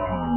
tomorrow.